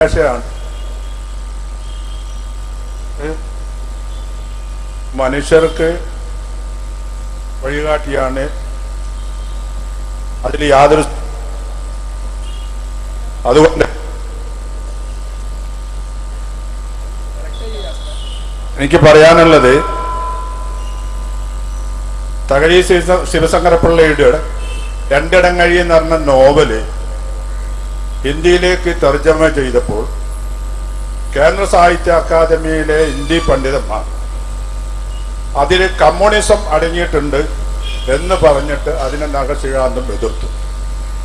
ഭാഷയാണ്? മനുഷ്യർക്ക് വഴികാട്ടിയാണ് അതിൽ യാതൊരു അതുകൊണ്ട് എനിക്ക് പറയാനുള്ളത് തകഴി ശിവ- ശിവശങ്കരപ്പിള്ളയുടെ രണ്ടിടങ്ങഴി എന്ന് പറഞ്ഞ നോവൽ ഹിന്ദിയിലേക്ക് തർജമ ചെയ്തപ്പോൾ കേന്ദ്ര സാഹിത്യ അക്കാദമിയിലെ ഹിന്ദി പണ്ഡിതന്മാർ അതിൽ കമ്മ്യൂണിസം അടങ്ങിയിട്ടുണ്ട് എന്ന് പറഞ്ഞിട്ട് അതിനെ നഖശികാന്തം എതിർത്തു.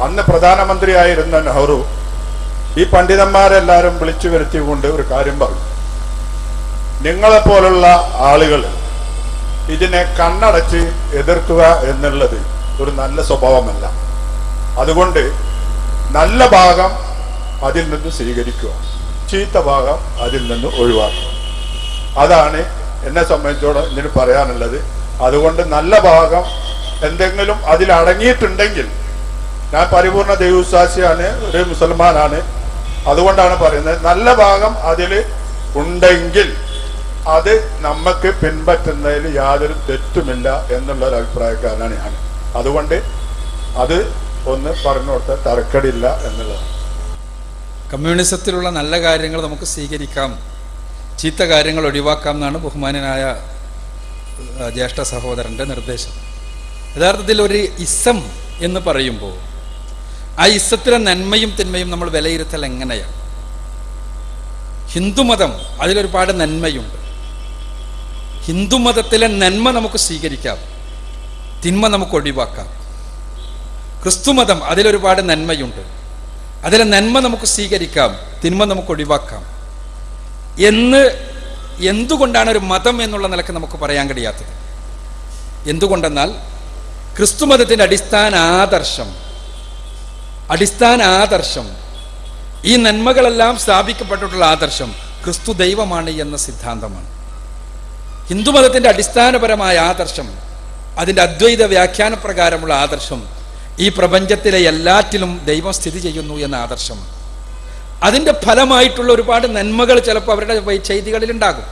അന്ന് പ്രധാനമന്ത്രിയായിരുന്ന നെഹ്റു ഈ പണ്ഡിതന്മാരെല്ലാവരും വിളിച്ചു വരുത്തിക്കൊണ്ട് ഒരു കാര്യം പറഞ്ഞു. നിങ്ങളെപ്പോലുള്ള ആളുകൾ ഇതിനെ കണ്ണടച്ച് എതിർക്കുക എന്നുള്ളത് ഒരു നല്ല സ്വഭാവമല്ല. അതുകൊണ്ട് നല്ല ഭാഗം അതിൽ നിന്ന് സ്വീകരിക്കുക. ചീത്ത ഭാഗം അതിൽ നിന്ന് ഒഴിവാക്കുക. അതാണ് എന്നെ സംബന്ധിച്ചോളം ഇതിന് പറയാനുള്ളത്. അതുകൊണ്ട് നല്ല ഭാഗം എന്തെങ്കിലും അതിൽ അടങ്ങിയിട്ടുണ്ടെങ്കിൽ ഞാൻ പരിപൂർണ ദൈവവിശ്വാസിയാണ് ഒരു മുസൽമാനാണ്. അതുകൊണ്ടാണ് പറയുന്നത് നല്ല ഭാഗം അതിൽ ഉണ്ടെങ്കിൽ അത് നമുക്ക് പിൻപറ്റുന്നതിൽ യാതൊരു തെറ്റുമില്ല എന്നുള്ളൊരു അഭിപ്രായക്കാരനാണ് ഞാൻ. അതുകൊണ്ട് അത് ഒന്ന് പറഞ്ഞു കൊടുത്താൽ തരക്കടില്ല എന്നുള്ളതാണ്. കമ്മ്യൂണിസത്തിലുള്ള നല്ല കാര്യങ്ങൾ നമുക്ക് സ്വീകരിക്കാം. ചീത്ത കാര്യങ്ങൾ ഒഴിവാക്കാം എന്നാണ് ബഹുമാനനായ ജ്യേഷ്ഠ സഹോദരന്റെ നിർദ്ദേശം. യഥാർത്ഥത്തിൽ ഒരു ഇസം എന്ന് പറയുമ്പോൾ ആ ഇസത്തിലെ നന്മയും തിന്മയും നമ്മൾ വിലയിരുത്തൽ എങ്ങനെയാണ്? ഹിന്ദുമതം അതിലൊരുപാട് നന്മയുണ്ട്. ഹിന്ദുമതത്തിലെ നന്മ നമുക്ക് സ്വീകരിക്കാം. തിന്മ നമുക്ക് ഒഴിവാക്കാം. ക്രിസ്തുമതം അതിലൊരുപാട് നന്മയുണ്ട്. അതിലെ നന്മ നമുക്ക് സ്വീകരിക്കാം തിന്മ നമുക്ക് ഒഴിവാക്കാം. എന്ന് എന്തുകൊണ്ടാണ് ഒരു മതം എന്നുള്ള നിലയ്ക്ക് നമുക്ക് പറയാൻ കഴിയാത്തത്? എന്തുകൊണ്ടെന്നാൽ ക്രിസ്തുമതത്തിന്റെ അടിസ്ഥാന ആദർശം അടിസ്ഥാന ആദർശം ഈ നന്മകളെല്ലാം സ്ഥാപിക്കപ്പെട്ടിട്ടുള്ള ആദർശം ക്രിസ്തു ദൈവമാണ് എന്ന സിദ്ധാന്തമാണ്. ഹിന്ദുമതത്തിന്റെ അടിസ്ഥാനപരമായ ആദർശം അതിന്റെ അദ്വൈത വ്യാഖ്യാനപ്രകാരമുള്ള ആദർശം ഈ പ്രപഞ്ചത്തിലെ എല്ലാറ്റിലും ദൈവം സ്ഥിതി ചെയ്യുന്നു എന്ന ആദർശം അതിന്റെ ഫലമായിട്ടുള്ള ഒരുപാട് നന്മകൾ ചിലപ്പോൾ അവരുടെ ഉണ്ടാകും.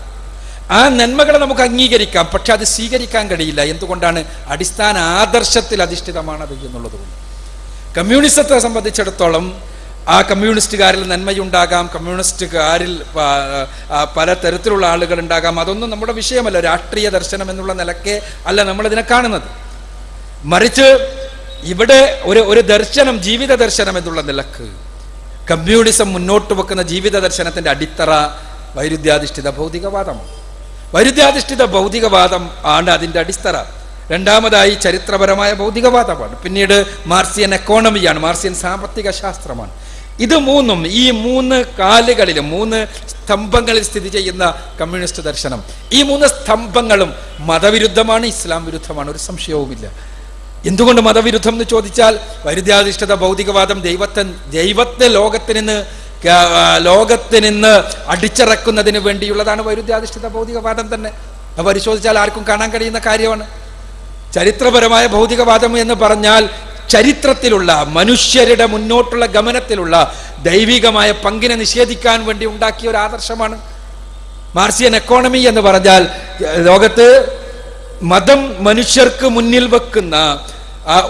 ആ നന്മകളെ നമുക്ക് അംഗീകരിക്കാം പക്ഷെ അത് സ്വീകരിക്കാൻ കഴിയില്ല. എന്തുകൊണ്ടാണ്? അടിസ്ഥാന ആദർശത്തിൽ അധിഷ്ഠിതമാണത് എന്നുള്ളത് കൊണ്ട്. കമ്മ്യൂണിസത്തെ സംബന്ധിച്ചിടത്തോളം ആ കമ്മ്യൂണിസ്റ്റുകാരിൽ നന്മയുണ്ടാകാം കമ്മ്യൂണിസ്റ്റുകാരിൽ പല തരത്തിലുള്ള ആളുകൾ ഉണ്ടാകാം. അതൊന്നും നമ്മുടെ വിഷയമല്ല. രാഷ്ട്രീയ ദർശനം എന്നുള്ള നിലക്കേ അല്ല നമ്മളിതിനെ കാണുന്നത്. മറിച്ച് ഇവിടെ ഒരു ഒരു ദർശനം ജീവിത ദർശനം എന്നുള്ള നിലയ്ക്ക്. കമ്മ്യൂണിസം മുന്നോട്ട് വെക്കുന്ന ജീവിത ദർശനത്തിന്റെ അടിത്തറ വൈരുദ്ധ്യാധിഷ്ഠിത ഭൗതികവാദമാണ് വൈരുദ്ധ്യാധിഷ്ഠിത ഭൗതികവാദം ആണ് അതിന്റെ അടിത്തറ. രണ്ടാമതായി ചരിത്രപരമായ ഭൗതികവാദമാണ്. പിന്നീട് മാർസിയൻ എക്കോണമിയാണ് മാർസിയൻ സാമ്പത്തിക ശാസ്ത്രമാണ്. ഇത് മൂന്നും ഈ മൂന്ന് കാലുകളിലും മൂന്ന് സ്തംഭങ്ങളിൽ സ്ഥിതി ചെയ്യുന്ന കമ്മ്യൂണിസ്റ്റ് ദർശനം. ഈ മൂന്ന് സ്തംഭങ്ങളും മതവിരുദ്ധമാണ് ഇസ്ലാം വിരുദ്ധമാണ് ഒരു സംശയവുമില്ല. എന്തുകൊണ്ട് മതവിരുദ്ധം എന്ന് ചോദിച്ചാൽ വൈരുദ്ധ്യാധിഷ്ഠിത ഭൗതികവാദം ദൈവത്തെ ദൈവത്തെ ലോകത്തിൽ നിന്ന് ലോകത്തിൽ നിന്ന് അടിച്ചിറക്കുന്നതിന് വേണ്ടിയുള്ളതാണ് വൈരുദ്ധ്യാധിഷ്ഠിത ഭൗതികവാദം തന്നെ. പരിശോധിച്ചാൽ ആർക്കും കാണാൻ കഴിയുന്ന കാര്യമാണ്. ചരിത്രപരമായ ഭൗതികവാദം എന്ന് പറഞ്ഞാൽ ചരിത്രത്തിലുള്ള മനുഷ്യരുടെ മുന്നോട്ടുള്ള ഗമനത്തിലുള്ള ദൈവികമായ പങ്കിനെ നിഷേധിക്കാൻ വേണ്ടി ഉണ്ടാക്കിയ ഒരു ആദർശമാണ്. മാർസിയൻ എക്കോണമി എന്ന് പറഞ്ഞാൽ ലോകത്ത് മതം മനുഷ്യർക്ക് മുന്നിൽ വെക്കുന്ന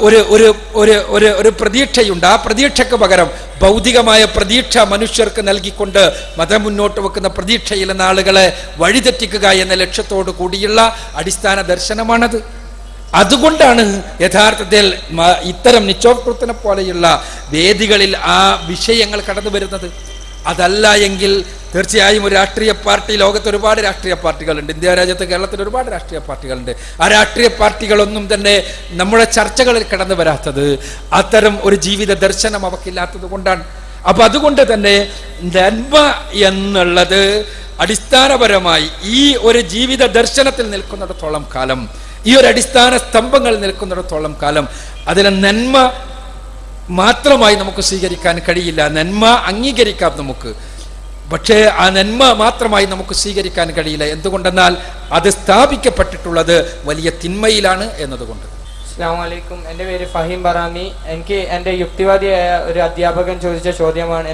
ഒരു ഒരു ഒരു ഒരു ഒരു പ്രതീക്ഷയുണ്ട്. ആ പ്രതീക്ഷയ്ക്ക് പകരം ഭൗതികമായ പ്രതീക്ഷ മനുഷ്യർക്ക് നൽകിക്കൊണ്ട് മതം മുന്നോട്ട് വെക്കുന്ന പ്രതീക്ഷയിൽ നിന്ന് ആളുകളെ വഴിതെറ്റിക്കുക എന്ന ലക്ഷ്യത്തോടു കൂടിയുള്ള അടിസ്ഥാന ദർശനമാണത്. അതുകൊണ്ടാണ് യഥാർത്ഥത്തിൽ ഇത്തരം നിച്ചോത്കൃത്തിനെ പോലെയുള്ള വേദികളിൽ ആ വിഷയങ്ങൾ കടന്നു വരുന്നത് അതല്ല എങ്കിൽ തീർച്ചയായും ഒരു രാഷ്ട്രീയ പാർട്ടി ലോകത്ത് ഒരുപാട് രാഷ്ട്രീയ പാർട്ടികളുണ്ട്. ഇന്ത്യ രാജ്യത്ത് കേരളത്തിൽ ഒരുപാട് രാഷ്ട്രീയ പാർട്ടികളുണ്ട്. ആ രാഷ്ട്രീയ പാർട്ടികളൊന്നും തന്നെ നമ്മുടെ ചർച്ചകളിൽ കടന്നു വരാത്തത് അത്തരം ഒരു ജീവിത ദർശനം അവക്കില്ലാത്തത് കൊണ്ടാണ്. അപ്പൊ അതുകൊണ്ട് തന്നെ നന്മ എന്നുള്ളത് അടിസ്ഥാനപരമായി ഈ ഒരു ജീവിത ദർശനത്തിൽ നിൽക്കുന്നിടത്തോളം കാലം ഈ ഒരു അടിസ്ഥാന സ്തംഭങ്ങൾ നിൽക്കുന്നിടത്തോളം കാലം അതിലെ നന്മ മാത്രമായി നമുക്ക് സ്വീകരിക്കാൻ കഴിയില്ല. നന്മ അംഗീകരിക്കാം നമുക്ക്. പക്ഷേ ആ നന്മ മാത്രമായി നമുക്ക് സ്വീകരിക്കാൻ കഴിയില്ല. എന്തുകൊണ്ടെന്നാൽ അത് സ്ഥാപിക്കപ്പെട്ടിട്ടുള്ളത് വലിയ തിന്മയിലാണ് എന്നതുകൊണ്ട്. അസ്സാമലൈക്കും എന്റെ പേര് ഫഹീം ബറാമി. എനിക്ക് എന്റെ യുക്തിവാദിയായ ഒരു അധ്യാപകൻ ചോദിച്ച ചോദ്യമാണ്.